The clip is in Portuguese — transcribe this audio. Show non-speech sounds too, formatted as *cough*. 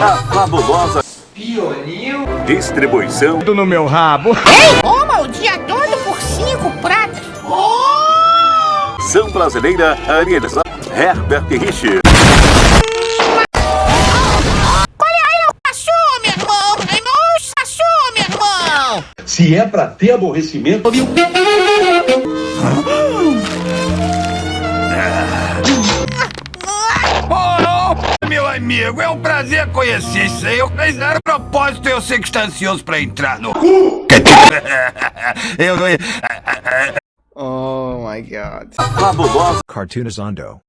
A fabulosa Pionil. distribuição no meu rabo. Toma o dia todo por cinco pratas. São Brasileira Arielza Herbert Rich. Sassou, meu irmão. Ai, não, Sassou, meu irmão. Se é pra ter aborrecimento, Meu amigo, é um prazer conhecer você. Eu fiz zero propósito, eu sei que está ansioso pra entrar no cu. *laughs* eu não. Oh my god. A Cartoonizando.